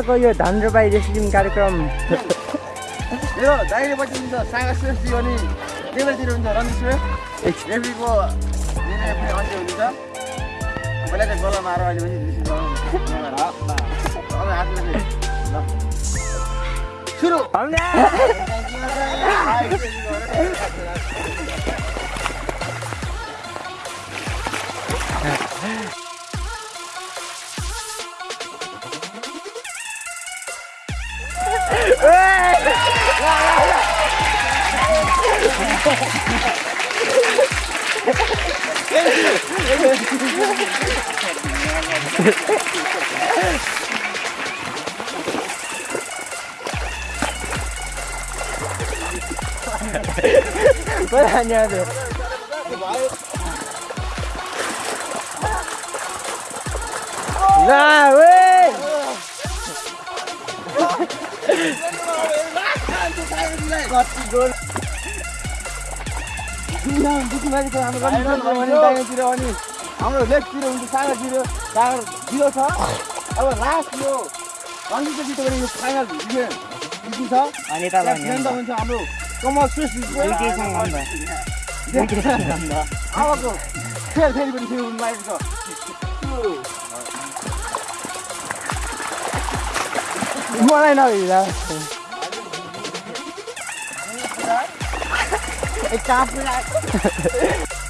आजको यो धन रोपाई कार्यक्रम मेरो दाहिने पछि हुन्छ सागा श्रेष्ठी अनि देवतिर हुन्छ रमेश रेफ्रीको अन्त्य हुनुहुन्छ पहिला चाहिँ गोला मार अहिले पनि अब हातमा 빨리 안녕하세요. 나 왜? दाहिनेतिर अनि हाम्रो लेफ्टतिर हुन्छ सागातिर सागा जिरो छ अब लास्ट यो रङ्गितको जित्यो यो फाइनल छ अनि हाम्रो कमल अबको फेरि फेरि पनि हुनु लागेको छ मलाई नभिला It's all black.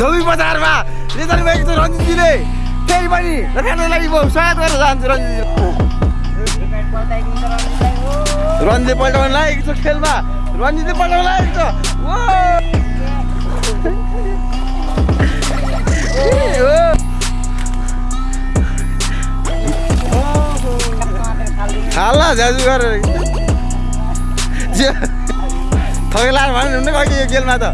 धोबी बजारमा रिजल्ट भएको छ रञ्जितजीले फेरि पनि लागि म स्वागत गरेर जान्छु रञ्जितजी। रञ्जितले पल्टाउनु लागेको छ खेलमा। रञ्जितले पल्टाउनु लागेको छ! हाल्ला जाजु गरेर। थगेला भन्नु हुन्न अघि यो खेलमा त?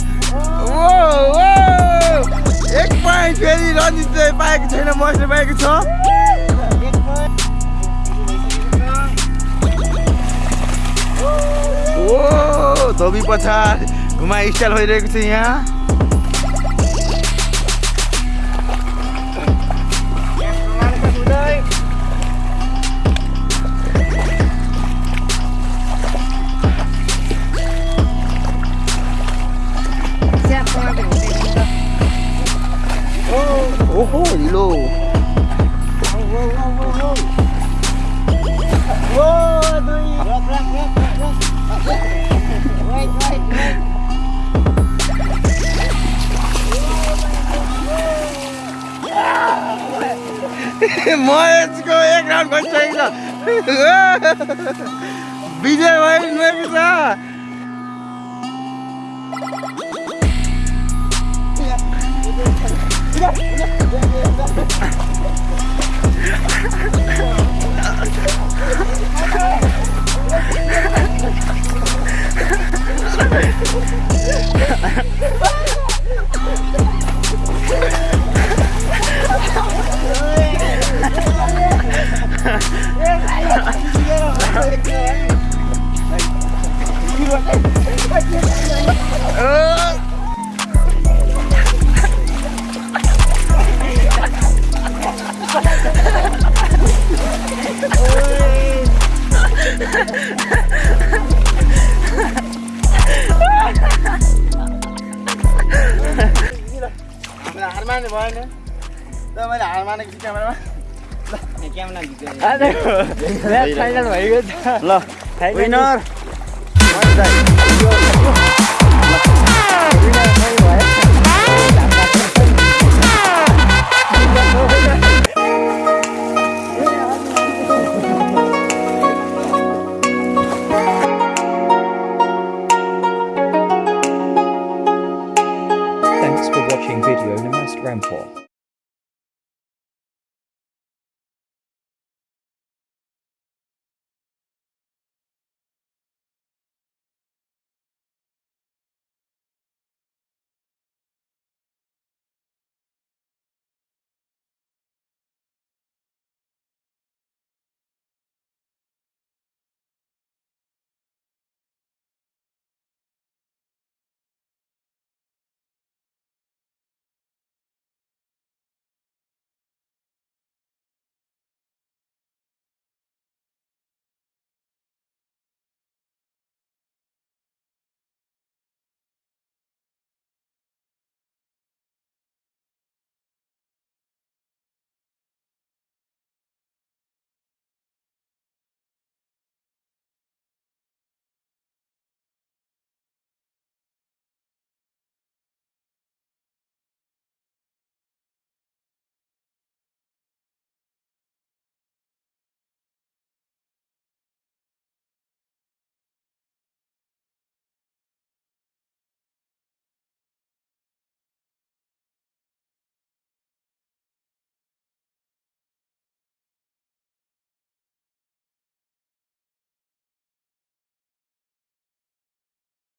एक पोइन्ट फेरि रञ्जितले पाएको छैन मसले पाएको छ। ओ धोबी पछाड घुमा स्टाइल भइरहेको छ यहाँ। महेशको एक राउन्ड भइसकेको छ विजय भइरहेको छ। हारमा माने भएन त मैले हार मानेको छु क्यामेरामा क्यामेरा आज फाइनल भइगयो ल विनर